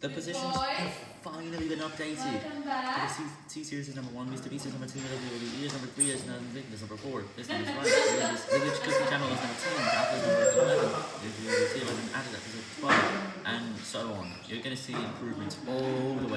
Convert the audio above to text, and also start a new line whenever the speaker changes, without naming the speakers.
The positions have finally been updated. The T-Series is number 1, Mr. Beast is number 2, WWE is number 3, is number, is number 4, this number is right, the Glitch Cookie channel is number 10, Apple is number 11, you see 11 added episode to 12, and so on. You're going to see improvements all the